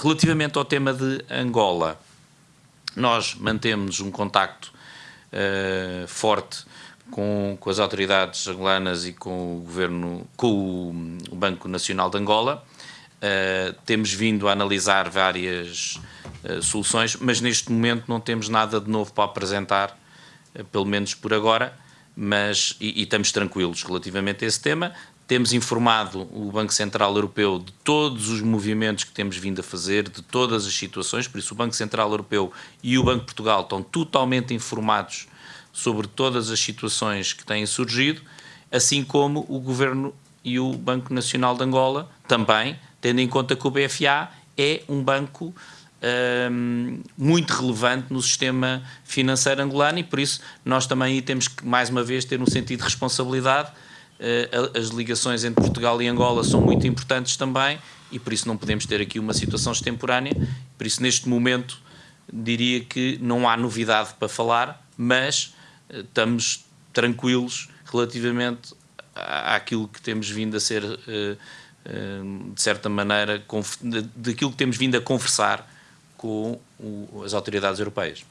Relativamente ao tema de Angola, nós mantemos um contacto uh, forte com, com, as autoridades angolanas e com o governo, com o Banco Nacional de Angola. Uh, temos vindo a analisar várias uh, soluções, mas neste momento não temos nada de novo para apresentar, pelo menos por agora, mas, e, e, estamos tranquilos relativamente a esse tema. Temos informado o Banco Central Europeu de todos os movimentos que temos vindo a fazer, de todas as situações, por isso o Banco Central Europeu e o Banco de Portugal estão totalmente informados sobre todas as situações que têm surgido, assim como o Governo e o Banco Nacional de Angola também, tendo em conta que o BFA é um banco um, muito relevante no sistema financeiro angolano e por isso nós também temos que, mais uma vez, ter um sentido de responsabilidade as ligações entre Portugal e Angola são muito importantes também e por isso não podemos ter aqui uma situação extemporânea. Por isso, neste momento, diria que não há novidade para falar, mas eh, estamos tranquilos relativamente àquilo que temos vindo a ser, eh, de certa maneira, daquilo que temos vindo a conversar com as autoridades europeias.